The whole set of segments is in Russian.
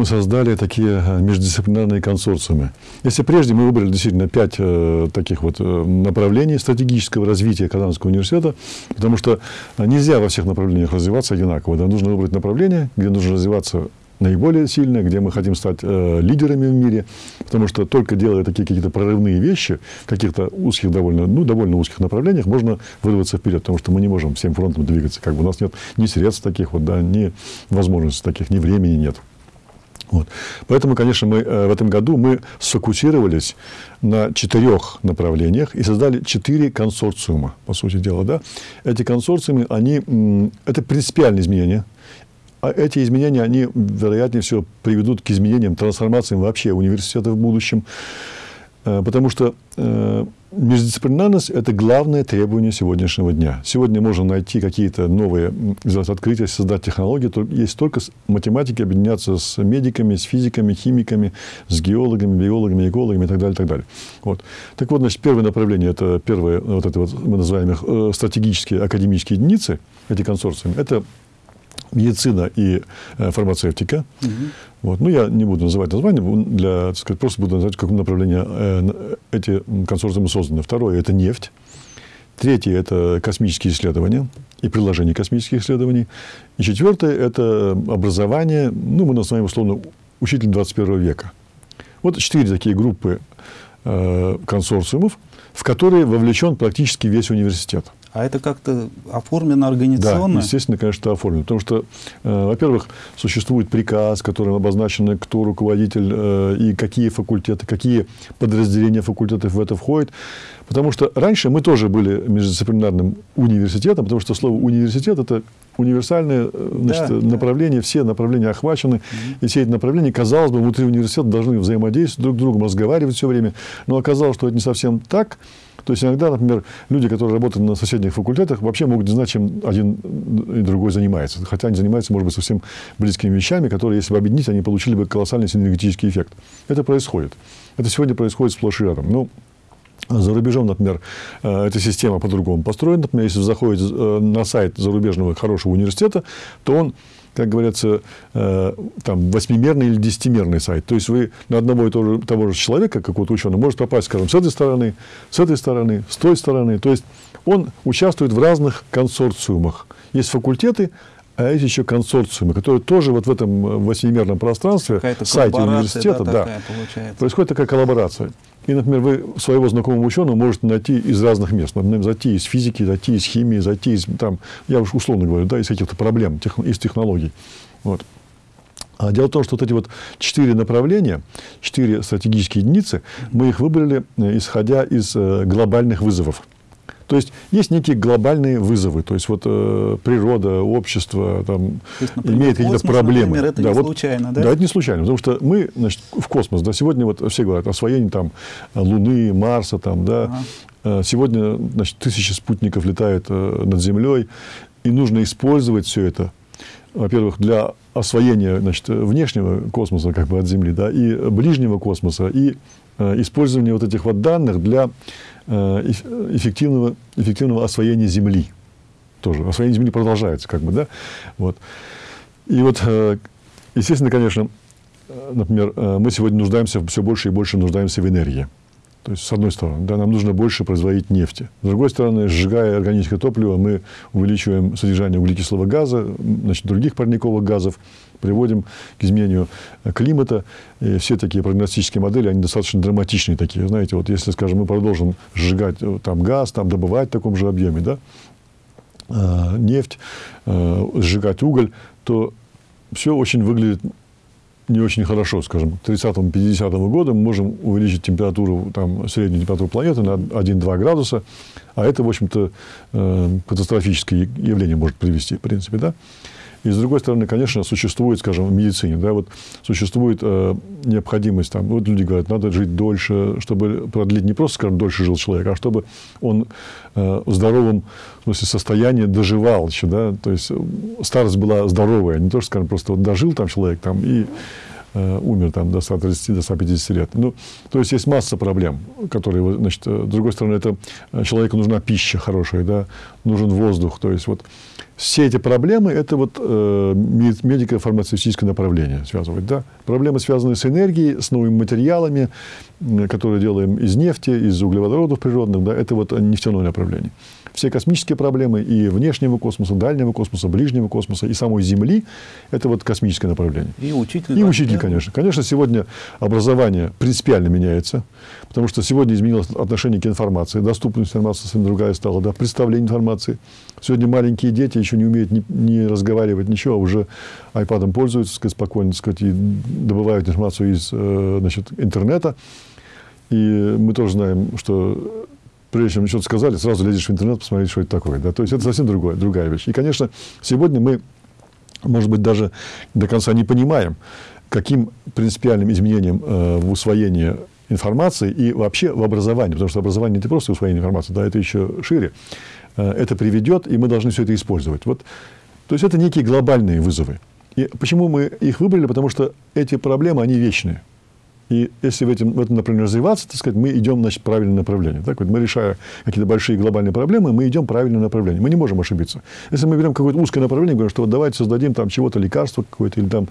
мы создали такие э, междисциплинарные консорциумы. Если прежде мы выбрали действительно пять э, таких вот э, направлений стратегического развития Казанского университета, потому что нельзя во всех направлениях развиваться одинаково. Да? Нужно выбрать направление, где нужно развиваться наиболее сильно, где мы хотим стать э, лидерами в мире, потому что только делая такие какие-то прорывные вещи в каких-то узких довольно, ну, довольно узких направлениях, можно вырваться вперед, потому что мы не можем всем фронтом двигаться, как бы у нас нет ни средств таких вот, да, ни возможностей таких, ни времени нет. Вот. Поэтому, конечно, мы э, в этом году мы сфокусировались на четырех направлениях и создали четыре консорциума, по сути дела. Да? Эти консорциумы, они, это принципиальные изменения – а эти изменения, они, вероятнее всего, приведут к изменениям, трансформациям вообще университета в будущем. Э, потому что э, междисциплинарность – это главное требование сегодняшнего дня. Сегодня можно найти какие-то новые открытия, создать технологии. Есть только математики объединяться с медиками, с физиками, химиками, с геологами, биологами, экологами и так далее. Так, далее. Вот. так вот, значит, первое направление – это первые, вот это вот, мы называем их э, стратегические академические единицы, эти консорциумы. Это медицина и э, фармацевтика. Угу. Вот. Ну, я не буду называть название, для, так сказать, просто буду называть, в каком направлении э, эти консорциумы созданы. Второе – это нефть. Третье – это космические исследования и приложение космических исследований. И четвертое – это образование, ну, мы называем условно учитель 21 века. Вот четыре такие группы э, консорциумов, в которые вовлечен практически весь университет. А это как-то оформлено организационно? Да, естественно, конечно, это оформлено. Потому что, э, во-первых, существует приказ, которым обозначено, кто руководитель э, и какие факультеты, какие подразделения факультетов в это входят. Потому что раньше мы тоже были междисциплинарным университетом, потому что слово университет – это универсальное э, значит, да, направление, да. все направления охвачены. Mm-hmm. И все эти направления, казалось бы, внутри университета должны взаимодействовать друг с другом, разговаривать все время. Но оказалось, что это не совсем так. То есть иногда, например, люди, которые работают на соседних факультетах, вообще могут не знать, чем один и другой занимается. Хотя они занимаются, может быть, совсем близкими вещами, которые, если бы объединить, они получили бы колоссальный синергетический эффект. Это происходит. Это сегодня происходит сплошь и рядом. Ну, за рубежом, например, э, эта система по-другому построена. Например, если вы заходите э, на сайт зарубежного хорошего университета, то он как говорится, э, там, восьмимерный или десятимерный сайт. То есть вы на одного и того же, того же человека, какого-то ученого, может попасть, скажем, с этой стороны, с этой стороны, с той стороны. То есть он участвует в разных консорциумах. Есть факультеты, а есть еще консорциумы, которые тоже вот в этом э, восьмимерном пространстве, сайте университета, да, да, происходит такая коллаборация. И, например, вы своего знакомого ученого можете найти из разных мест. Например, зайти из физики, зайти из химии, зайти из, там, я уж условно говорю, да, из каких-то проблем, тех, из технологий. Вот. А дело в том, что вот эти вот четыре направления, четыре стратегические единицы, мы их выбрали, э, исходя из э, глобальных вызовов. То есть есть некие глобальные вызовы, то есть вот э, природа, общество там, есть, например, имеет какие-то проблемы. Например, это да, не вот, случайно, да? Да, это не случайно, потому что мы, значит, в космос, да, сегодня вот все говорят освоение там Луны, Марса, там, да, ага. Э, сегодня, значит, тысячи спутников летают э, над Землей, и нужно использовать все это, во-первых, для освоения, значит, внешнего космоса, как бы от Земли, да, и ближнего космоса, и э, использования вот этих вот данных для Э, эффективного, эффективного освоения Земли. Тоже. Освоение Земли продолжается, как бы, да. Вот. И вот, э, естественно, конечно, например, мы сегодня нуждаемся, все больше и больше нуждаемся в энергии. То есть, с одной стороны, да, нам нужно больше производить нефти. С другой стороны, сжигая органическое топливо, мы увеличиваем содержание углекислого газа, значит, других парниковых газов, приводим к изменению климата. И все такие прогностические модели, они достаточно драматичные такие. Знаете, вот если, скажем, мы продолжим сжигать э, там газ, там добывать в таком же объеме, да, э, нефть, э, сжигать уголь, то все очень выглядит не очень хорошо, скажем, к 30-50 году мы можем увеличить температуру, там, среднюю температуру планеты на 1-2 градуса, а это, в общем-то, э, катастрофическое явление может привести, в принципе, да. И, с другой стороны, конечно, существует, скажем, в медицине, да, вот существует э, необходимость, там, вот люди говорят, надо жить дольше, чтобы продлить не просто, скажем, дольше жил человек, а чтобы он э, в здоровом в смысле, состоянии доживал еще, да, то есть старость была здоровая, не то, что, скажем, просто вот дожил там человек там и э, умер там до 130, до 150 лет. Ну, то есть есть масса проблем, которые, значит, э, с другой стороны, это э, человеку нужна пища хорошая, да, нужен воздух, то есть вот все эти проблемы – это вот э, медико-фармацевтическое направление связывать. Да? Проблемы, связанные с энергией, с новыми материалами, которые делаем из нефти, из углеводородов природных, да, это вот нефтяное направление все космические проблемы и внешнего космоса, дальнего космоса, ближнего космоса, и самой Земли, это вот космическое направление. И учитель. И учитель, да? конечно. Конечно, сегодня образование принципиально меняется, потому что сегодня изменилось отношение к информации, доступность информации совсем другая стала, да, представление информации. Сегодня маленькие дети еще не умеют ни, ни разговаривать, ничего, а уже айпадом пользуются, сказать, спокойно, сказать, и добывают информацию из э, значит, интернета. И мы тоже знаем, что прежде чем что-то сказали, сразу лезешь в интернет, посмотреть, что это такое. Да? То есть это совсем другое, другая вещь. И, конечно, сегодня мы, может быть, даже до конца не понимаем, каким принципиальным изменением э, в усвоении информации и вообще в образовании, потому что образование не просто усвоение информации, да, это еще шире, это приведет, и мы должны все это использовать. Вот, то есть это некие глобальные вызовы. И почему мы их выбрали? Потому что эти проблемы, они вечные. И если в этом, в этом направлении развиваться, так сказать, мы идем значит, в правильное направление. Так вот, мы решая какие-то большие глобальные проблемы, мы идем в правильное направление. Мы не можем ошибиться. Если мы берем какое-то узкое направление, говорим, что вот давайте создадим там чего-то, лекарство какое-то, или там,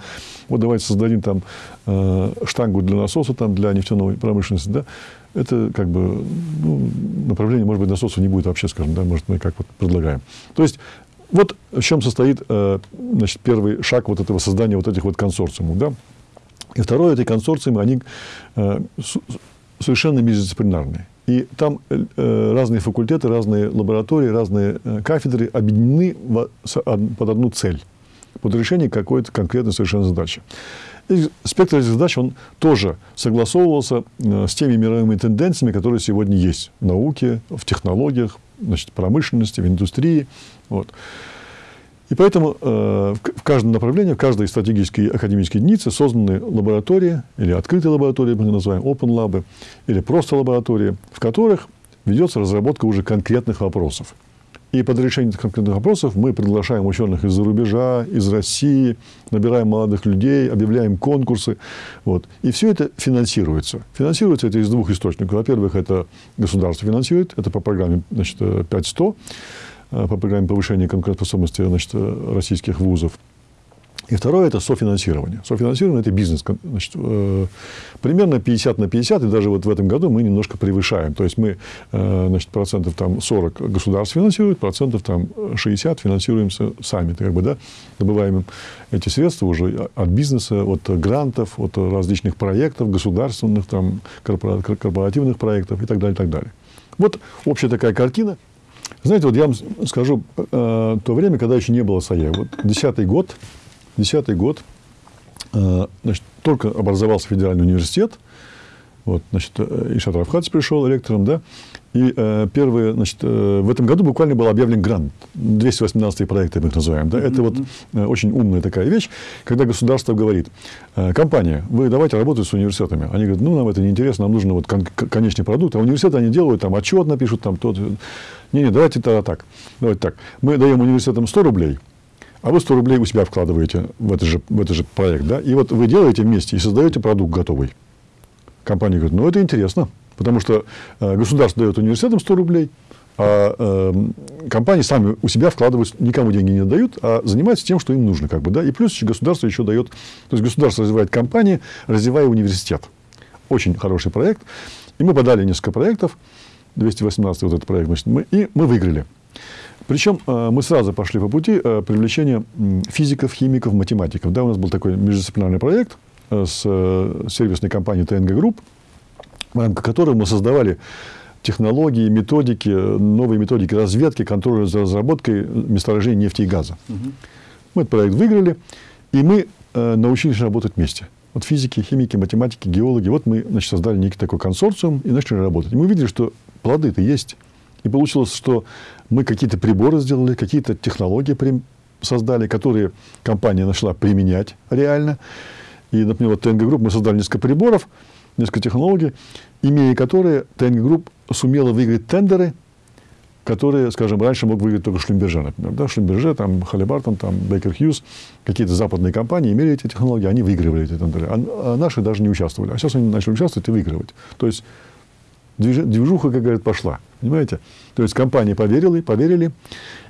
вот давайте создадим там э, штангу для насоса, там, для нефтяной промышленности, да, это как бы ну, направление, может быть, насоса не будет вообще, скажем, да, может, мы как вот предлагаем. То есть вот в чем состоит э, значит, первый шаг вот этого создания вот этих вот консорциумов. Да? И второе, эти консорциумы, они э, совершенно междисциплинарные. И там э, э, разные факультеты, разные лаборатории, разные кафедры объединены под одну цель, под решение какой-то конкретной совершенно задачи. И спектр этих задач, он тоже согласовывался с теми мировыми тенденциями, которые сегодня есть в науке, в технологиях, значит, промышленности, в индустрии. Вот. И поэтому э, в каждом направлении, в каждой стратегической академической единице созданы лаборатории, или открытые лаборатории, мы называем open lab, или просто лаборатории, в которых ведется разработка уже конкретных вопросов. И под решение этих конкретных вопросов мы приглашаем ученых из-за рубежа, из России, набираем молодых людей, объявляем конкурсы. Вот. И все это финансируется. Финансируется это из двух источников. Во-первых, это государство финансирует, это по программе значит, 5100. Э, по программе повышения конкурентоспособности значит, э, российских вузов. И второе – это софинансирование. Софинансирование – это бизнес. Значит, э, примерно 50 на 50, и даже вот в этом году мы немножко превышаем. То есть мы э, значит, процентов там 40 государств финансирует, процентов там 60 финансируемся сами. Как бы, да, добываем эти средства уже от бизнеса, от грантов, от различных проектов, государственных, там, корпоративных проектов и так далее. И так далее. Вот общая такая картина – знаете, вот я вам скажу, э, то время, когда еще не было САЕ, вот десятый год, десятый год, э, значит, только образовался федеральный университет, вот, значит, э, Ишат Равхац пришел ректором, да, и э, первые, значит, э, в этом году буквально был объявлен грант, 218 проекты мы их называем, да, это вот э, очень умная такая вещь, когда государство говорит, э, компания, вы давайте работать с университетами, они говорят, ну, нам это не интересно, нам нужен вот кон- конечный продукт, а университеты они делают, там, отчет напишут, там, тот, не-не, давайте тогда так, давайте так, мы даем университетам 100 рублей, а вы 100 рублей у себя вкладываете в этот же, в этот же проект, да, и вот вы делаете вместе и создаете продукт готовый. Компания говорит, ну, это интересно, потому что э, государство дает университетам 100 рублей, а э, компании сами у себя вкладывают, никому деньги не дают, а занимаются тем, что им нужно. Как бы, да? И плюс государство еще дает, то есть государство развивает компании, развивая университет. Очень хороший проект. И мы подали несколько проектов, 218 вот этот проект, значит, мы, и мы выиграли. Причем э, мы сразу пошли по пути э, привлечения физиков, химиков, математиков. Да, у нас был такой междисциплинарный проект – с э, сервисной компанией ТНГ Групп, в рамках которой мы создавали технологии, методики, новые методики разведки, контроля за разработкой месторождений нефти и газа. Угу. Мы этот проект выиграли, и мы э, научились работать вместе. Вот физики, химики, математики, геологи. Вот мы значит, создали некий такой консорциум и начали работать. И мы видели, что плоды-то есть. И получилось, что мы какие-то приборы сделали, какие-то технологии создали, которые компания нашла применять реально. И, например, вот ТНГ Групп мы создали несколько приборов, несколько технологий, имея которые ТНГ Групп сумела выиграть тендеры, которые, скажем, раньше мог выиграть только Шлюмберже, например. Да, Шлюмберже, там, Халибартон, там, Бейкер Хьюз, какие-то западные компании имели эти технологии, они выигрывали эти тендеры. А, а наши даже не участвовали. А сейчас они начали участвовать и выигрывать. То есть движуха, как говорят, пошла. Понимаете? То есть компании поверили, поверили.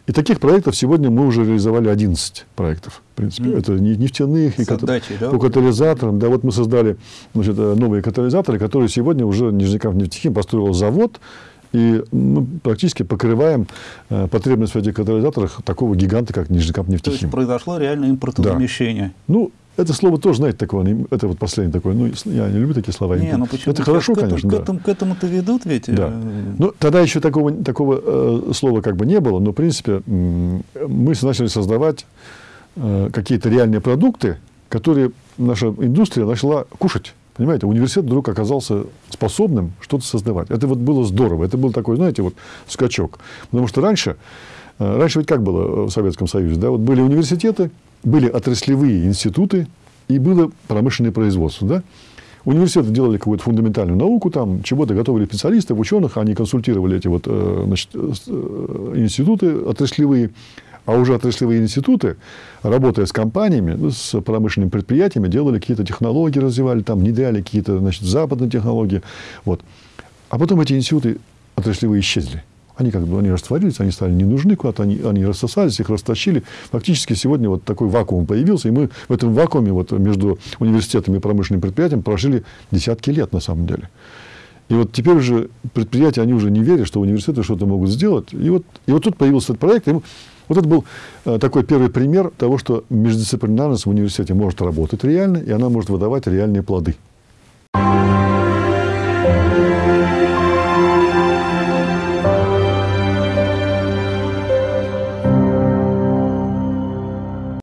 И таких проектов сегодня мы уже реализовали 11 проектов. В принципе, mm. это нефтяных, и отдачей, да? по катализаторам. Да, вот мы создали значит, новые катализаторы, которые сегодня уже Нижнекамп нефтехим построил завод, и мы практически покрываем э, потребность в этих катализаторах такого гиганта, как Нижнекамп нефтехим. То есть произошло реально импортозамещение. Да. Ну, это слово тоже, знаете, такое, это вот последнее такое, ну, я не люблю такие слова. Не, ну почему? Это хорошо, к конечно, к, да. этому, к этому-то ведут ведь. Да. Ну, тогда еще такого, такого э, слова как бы не было, но, в принципе, мы начали создавать э, какие-то реальные продукты, которые наша индустрия начала кушать. Понимаете, университет вдруг оказался способным что-то создавать. Это вот было здорово. Это был такой, знаете, вот скачок. Потому что раньше, э, раньше ведь как было в Советском Союзе, да, вот были университеты, были отраслевые институты и было промышленное производство. Да? Университеты делали какую-то фундаментальную науку, там чего-то готовили специалистов, ученых, они консультировали эти вот, э, значит, э, институты отраслевые, а уже отраслевые институты, работая с компаниями, ну, с промышленными предприятиями, делали какие-то технологии, развивали, там, внедряли какие-то западные технологии. Вот. А потом эти институты отраслевые исчезли. Они как бы они растворились, они стали не нужны куда-то, они, они рассосались, их растащили. Фактически сегодня вот такой вакуум появился, и мы в этом вакууме вот между университетами и промышленным предприятием прожили десятки лет на самом деле. И вот теперь уже предприятия, они уже не верят, что университеты что-то могут сделать. И вот, и вот тут появился этот проект. И вот это был э, такой первый пример того, что междисциплинарность в университете может работать реально, и она может выдавать реальные плоды. thank you